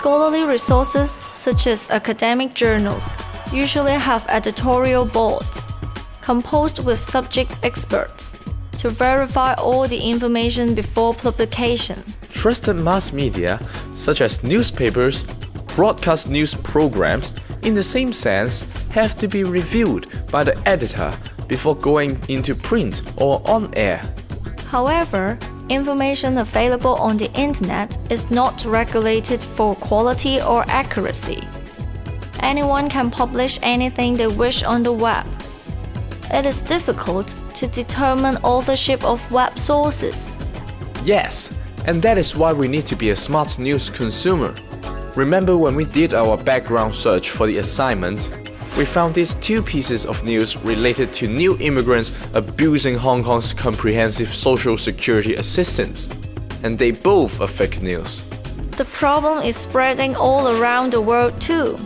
Scholarly resources, such as academic journals, usually have editorial boards composed with subject experts to verify all the information before publication. Trusted mass media, such as newspapers, broadcast news programs, in the same sense, have to be reviewed by the editor before going into print or on air. However, information available on the internet is not regulated for quality or accuracy. Anyone can publish anything they wish on the web. It is difficult to determine authorship of web sources. Yes, and that is why we need to be a smart news consumer. Remember when we did our background search for the assignment, we found these two pieces of news related to new immigrants abusing Hong Kong's comprehensive social security assistance. And they both are fake news. The problem is spreading all around the world too.